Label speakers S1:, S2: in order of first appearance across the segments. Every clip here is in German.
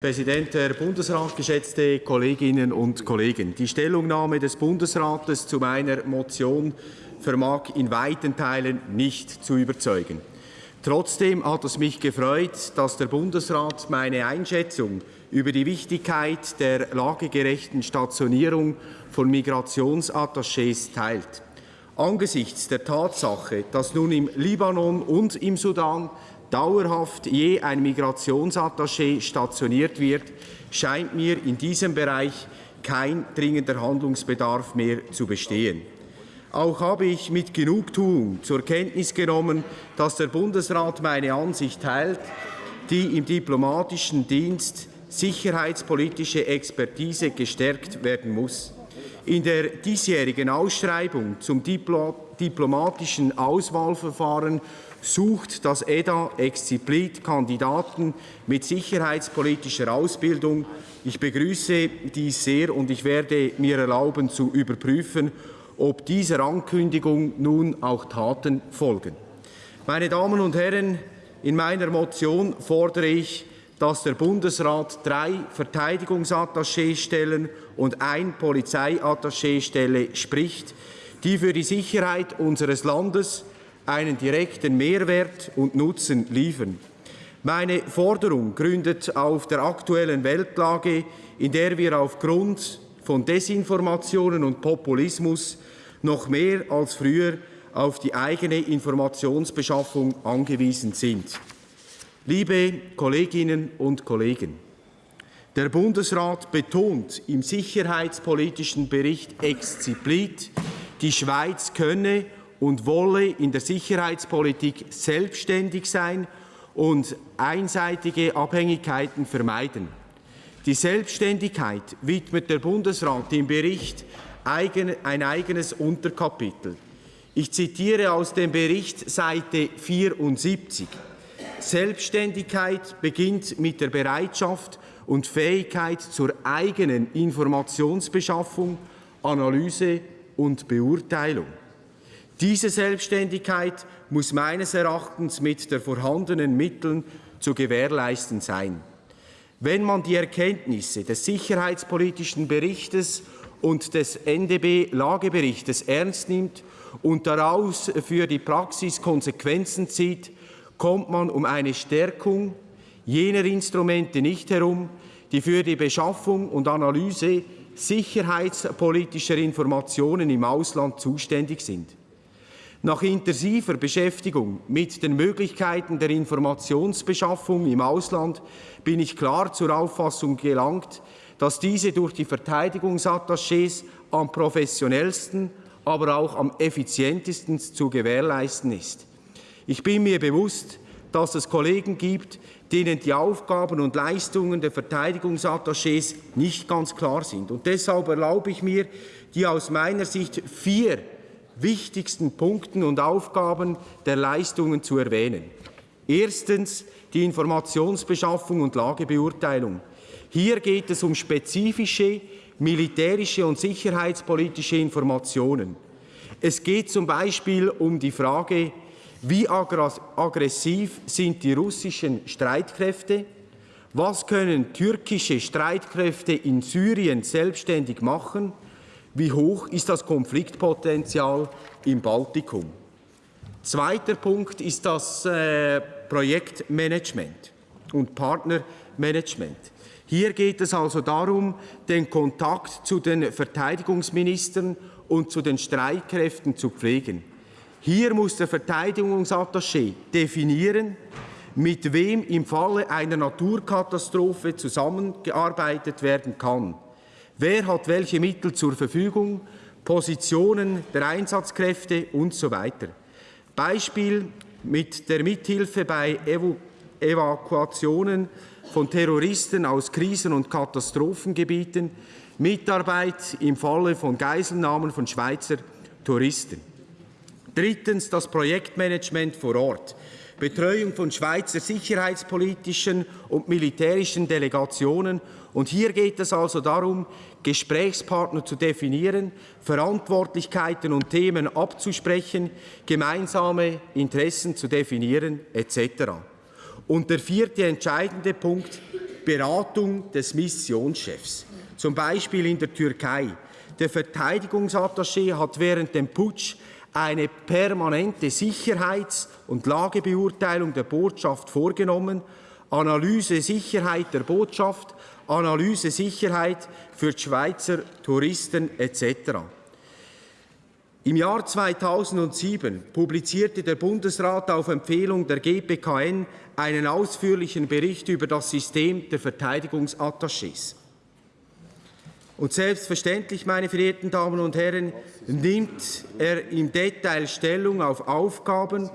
S1: Präsident, Herr Bundesrat, geschätzte Kolleginnen und Kollegen! Die Stellungnahme des Bundesrates zu meiner Motion vermag in weiten Teilen nicht zu überzeugen. Trotzdem hat es mich gefreut, dass der Bundesrat meine Einschätzung über die Wichtigkeit der lagegerechten Stationierung von Migrationsattachés teilt. Angesichts der Tatsache, dass nun im Libanon und im Sudan dauerhaft je ein Migrationsattaché stationiert wird, scheint mir in diesem Bereich kein dringender Handlungsbedarf mehr zu bestehen. Auch habe ich mit Genugtuung zur Kenntnis genommen, dass der Bundesrat meine Ansicht teilt, die im diplomatischen Dienst sicherheitspolitische Expertise gestärkt werden muss. In der diesjährigen Ausschreibung zum diplomatischen Auswahlverfahren sucht das EDA explizit Kandidaten mit sicherheitspolitischer Ausbildung. Ich begrüße dies sehr und ich werde mir erlauben zu überprüfen, ob dieser Ankündigung nun auch Taten folgen. Meine Damen und Herren, in meiner Motion fordere ich, dass der Bundesrat drei Verteidigungsattachéstellen und ein Polizeiattachéstelle spricht, die für die Sicherheit unseres Landes einen direkten Mehrwert und Nutzen liefern. Meine Forderung gründet auf der aktuellen Weltlage, in der wir aufgrund von Desinformationen und Populismus noch mehr als früher auf die eigene Informationsbeschaffung angewiesen sind. Liebe Kolleginnen und Kollegen, der Bundesrat betont im sicherheitspolitischen Bericht explizit, die Schweiz könne und wolle in der Sicherheitspolitik selbstständig sein und einseitige Abhängigkeiten vermeiden. Die Selbstständigkeit widmet der Bundesrat im Bericht ein eigenes Unterkapitel. Ich zitiere aus dem Bericht Seite 74. Selbstständigkeit beginnt mit der Bereitschaft und Fähigkeit zur eigenen Informationsbeschaffung, Analyse und Beurteilung. Diese Selbstständigkeit muss meines Erachtens mit der vorhandenen Mitteln zu gewährleisten sein. Wenn man die Erkenntnisse des sicherheitspolitischen Berichtes und des NDB-Lageberichtes ernst nimmt und daraus für die Praxis Konsequenzen zieht, kommt man um eine Stärkung jener Instrumente nicht herum, die für die Beschaffung und Analyse sicherheitspolitischer Informationen im Ausland zuständig sind. Nach intensiver Beschäftigung mit den Möglichkeiten der Informationsbeschaffung im Ausland bin ich klar zur Auffassung gelangt, dass diese durch die Verteidigungsattachés am professionellsten, aber auch am effizientesten zu gewährleisten ist. Ich bin mir bewusst, dass es Kollegen gibt, denen die Aufgaben und Leistungen der Verteidigungsattachés nicht ganz klar sind. Und deshalb erlaube ich mir, die aus meiner Sicht vier wichtigsten Punkten und Aufgaben der Leistungen zu erwähnen. Erstens die Informationsbeschaffung und Lagebeurteilung. Hier geht es um spezifische militärische und sicherheitspolitische Informationen. Es geht zum Beispiel um die Frage, wie aggressiv sind die russischen Streitkräfte, was können türkische Streitkräfte in Syrien selbstständig machen, wie hoch ist das Konfliktpotenzial im Baltikum? Zweiter Punkt ist das äh, Projektmanagement und Partnermanagement. Hier geht es also darum, den Kontakt zu den Verteidigungsministern und zu den Streitkräften zu pflegen. Hier muss der Verteidigungsattaché definieren, mit wem im Falle einer Naturkatastrophe zusammengearbeitet werden kann. Wer hat welche Mittel zur Verfügung, Positionen der Einsatzkräfte und so weiter. Beispiel mit der Mithilfe bei Evo Evakuationen von Terroristen aus Krisen- und Katastrophengebieten, Mitarbeit im Falle von Geiselnahmen von Schweizer Touristen. Drittens das Projektmanagement vor Ort. Betreuung von Schweizer sicherheitspolitischen und militärischen Delegationen. Und hier geht es also darum, Gesprächspartner zu definieren, Verantwortlichkeiten und Themen abzusprechen, gemeinsame Interessen zu definieren etc. Und der vierte entscheidende Punkt Beratung des Missionschefs, zum Beispiel in der Türkei. Der Verteidigungsattaché hat während dem Putsch eine permanente Sicherheits- und Lagebeurteilung der Botschaft vorgenommen, Analyse Sicherheit der Botschaft, Analyse Sicherheit für Schweizer Touristen etc. Im Jahr 2007 publizierte der Bundesrat auf Empfehlung der GPKN einen ausführlichen Bericht über das System der Verteidigungsattachés. Und selbstverständlich, meine verehrten Damen und Herren, nimmt er im Detail Stellung auf Aufgaben,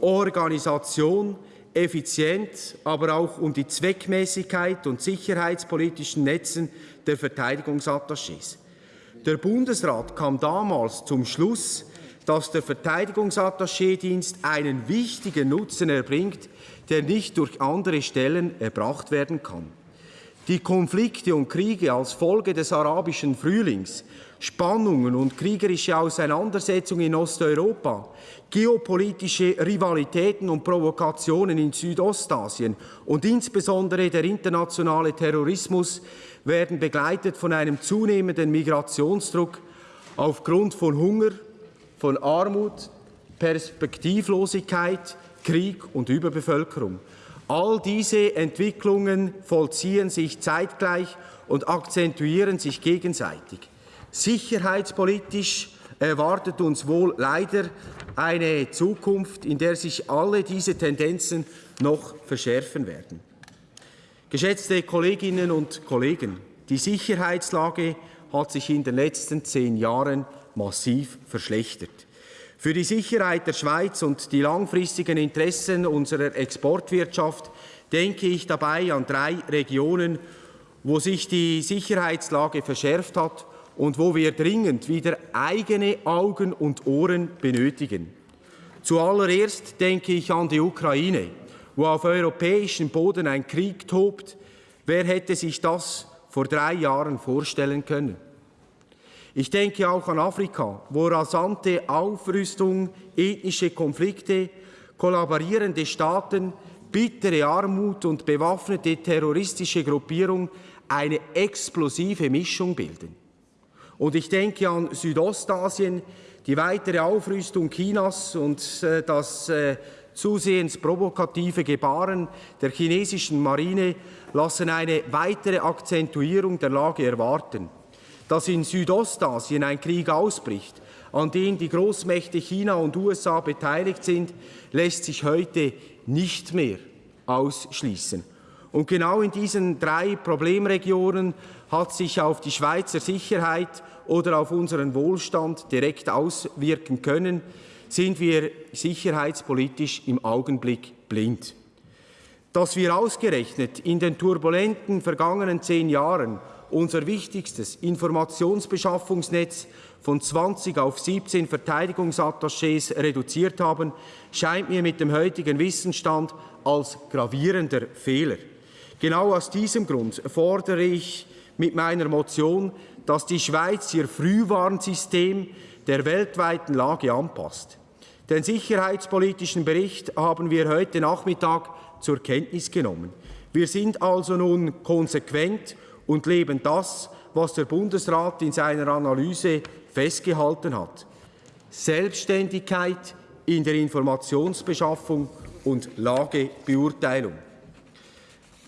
S1: Organisation, Effizienz, aber auch um die Zweckmäßigkeit und sicherheitspolitischen Netzen der Verteidigungsattachés. Der Bundesrat kam damals zum Schluss, dass der Verteidigungsattaché-Dienst einen wichtigen Nutzen erbringt, der nicht durch andere Stellen erbracht werden kann. Die Konflikte und Kriege als Folge des arabischen Frühlings, Spannungen und kriegerische Auseinandersetzungen in Osteuropa, geopolitische Rivalitäten und Provokationen in Südostasien und insbesondere der internationale Terrorismus werden begleitet von einem zunehmenden Migrationsdruck aufgrund von Hunger, von Armut, Perspektivlosigkeit, Krieg und Überbevölkerung. All diese Entwicklungen vollziehen sich zeitgleich und akzentuieren sich gegenseitig. Sicherheitspolitisch erwartet uns wohl leider eine Zukunft, in der sich alle diese Tendenzen noch verschärfen werden. Geschätzte Kolleginnen und Kollegen, die Sicherheitslage hat sich in den letzten zehn Jahren massiv verschlechtert. Für die Sicherheit der Schweiz und die langfristigen Interessen unserer Exportwirtschaft denke ich dabei an drei Regionen, wo sich die Sicherheitslage verschärft hat und wo wir dringend wieder eigene Augen und Ohren benötigen. Zuallererst denke ich an die Ukraine, wo auf europäischem Boden ein Krieg tobt. Wer hätte sich das vor drei Jahren vorstellen können? Ich denke auch an Afrika, wo rasante Aufrüstung, ethnische Konflikte, kollaborierende Staaten, bittere Armut und bewaffnete terroristische Gruppierungen eine explosive Mischung bilden. Und ich denke an Südostasien, die weitere Aufrüstung Chinas und äh, das äh, zusehends provokative Gebaren der chinesischen Marine lassen eine weitere Akzentuierung der Lage erwarten dass in Südostasien ein Krieg ausbricht, an dem die Großmächte China und USA beteiligt sind, lässt sich heute nicht mehr ausschließen. Und genau in diesen drei Problemregionen hat sich auf die Schweizer Sicherheit oder auf unseren Wohlstand direkt auswirken können, sind wir sicherheitspolitisch im Augenblick blind. Dass wir ausgerechnet in den turbulenten vergangenen zehn Jahren unser wichtigstes Informationsbeschaffungsnetz von 20 auf 17 Verteidigungsattachés reduziert haben, scheint mir mit dem heutigen Wissensstand als gravierender Fehler. Genau aus diesem Grund fordere ich mit meiner Motion, dass die Schweiz ihr Frühwarnsystem der weltweiten Lage anpasst. Den sicherheitspolitischen Bericht haben wir heute Nachmittag zur Kenntnis genommen. Wir sind also nun konsequent und leben das, was der Bundesrat in seiner Analyse festgehalten hat. Selbstständigkeit in der Informationsbeschaffung und Lagebeurteilung.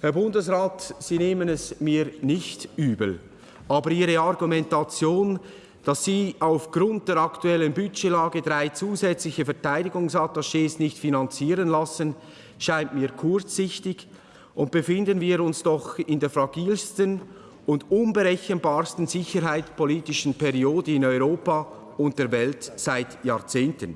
S1: Herr Bundesrat, Sie nehmen es mir nicht übel, aber Ihre Argumentation, dass Sie aufgrund der aktuellen Budgetlage drei zusätzliche Verteidigungsattachés nicht finanzieren lassen, scheint mir kurzsichtig und befinden wir uns doch in der fragilsten und unberechenbarsten sicherheitspolitischen Periode in Europa und der Welt seit Jahrzehnten.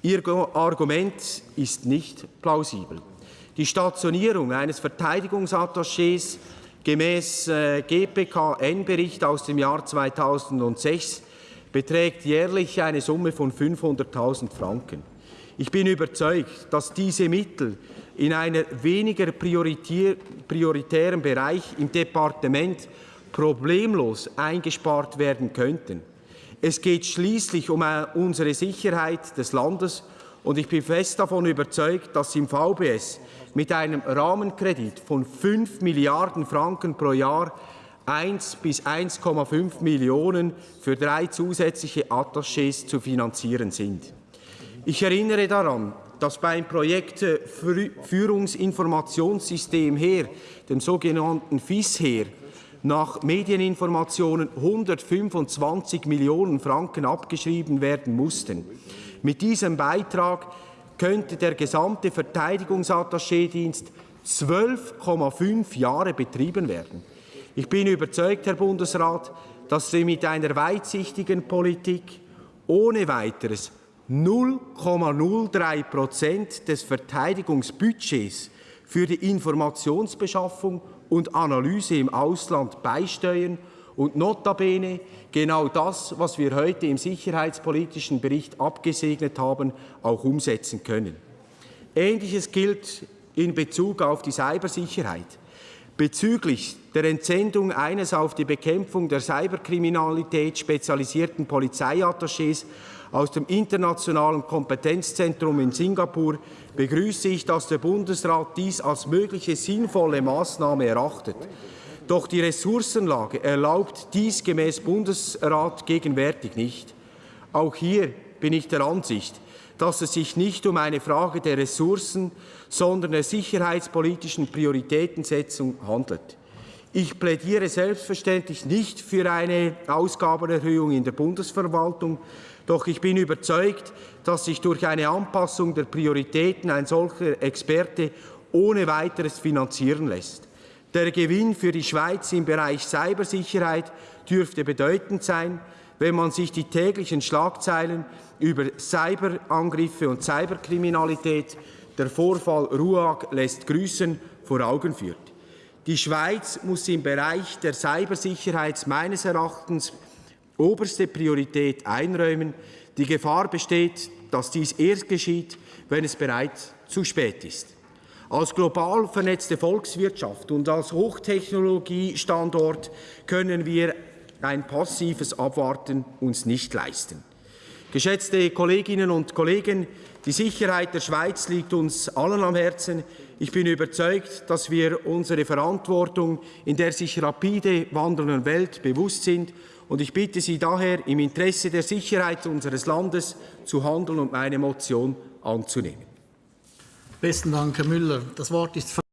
S1: Ihr Argument ist nicht plausibel. Die Stationierung eines Verteidigungsattachés gemäß äh, GPKN-Bericht aus dem Jahr 2006 beträgt jährlich eine Summe von 500.000 Franken. Ich bin überzeugt, dass diese Mittel in einer weniger prioritären Bereich im Departement problemlos eingespart werden könnten. Es geht schließlich um äh, unsere Sicherheit des Landes Und ich bin fest davon überzeugt, dass im VBS mit einem Rahmenkredit von 5 Milliarden Franken pro Jahr 1 bis 1,5 Millionen für drei zusätzliche Attachés zu finanzieren sind. Ich erinnere daran, dass beim Projekt äh, Führungsinformationssystem HER, dem sogenannten FIS-HER, nach Medieninformationen 125 Millionen Franken abgeschrieben werden mussten. Mit diesem Beitrag könnte der gesamte Verteidigungsattachédienst 12,5 Jahre betrieben werden. Ich bin überzeugt, Herr Bundesrat, dass Sie mit einer weitsichtigen Politik ohne weiteres 0,03 Prozent des Verteidigungsbudgets für die Informationsbeschaffung und Analyse im Ausland beisteuern und notabene genau das, was wir heute im sicherheitspolitischen Bericht abgesegnet haben, auch umsetzen können. Ähnliches gilt in Bezug auf die Cybersicherheit. Bezüglich der Entsendung eines auf die Bekämpfung der Cyberkriminalität spezialisierten Polizeiattachés aus dem Internationalen Kompetenzzentrum in Singapur begrüße ich, dass der Bundesrat dies als mögliche sinnvolle Maßnahme erachtet. Doch die Ressourcenlage erlaubt dies gemäß Bundesrat gegenwärtig nicht. Auch hier bin ich der Ansicht, dass es sich nicht um eine Frage der Ressourcen, sondern der sicherheitspolitischen Prioritätensetzung handelt. Ich plädiere selbstverständlich nicht für eine Ausgabenerhöhung in der Bundesverwaltung, doch ich bin überzeugt, dass sich durch eine Anpassung der Prioritäten ein solcher Experte ohne weiteres finanzieren lässt. Der Gewinn für die Schweiz im Bereich Cybersicherheit dürfte bedeutend sein, wenn man sich die täglichen Schlagzeilen über Cyberangriffe und Cyberkriminalität, der Vorfall RUAG lässt grüßen, vor Augen führt. Die Schweiz muss im Bereich der Cybersicherheit meines Erachtens oberste Priorität einräumen. Die Gefahr besteht, dass dies erst geschieht, wenn es bereits zu spät ist. Als global vernetzte Volkswirtschaft und als Hochtechnologiestandort können wir ein passives Abwarten uns nicht leisten. Geschätzte Kolleginnen und Kollegen, die Sicherheit der Schweiz liegt uns allen am Herzen. Ich bin überzeugt, dass wir unsere Verantwortung in der sich rapide wandelnden Welt bewusst sind und ich bitte Sie daher, im Interesse der Sicherheit unseres Landes zu handeln und meine Motion anzunehmen.
S2: Besten Dank, Herr Müller. Das Wort ist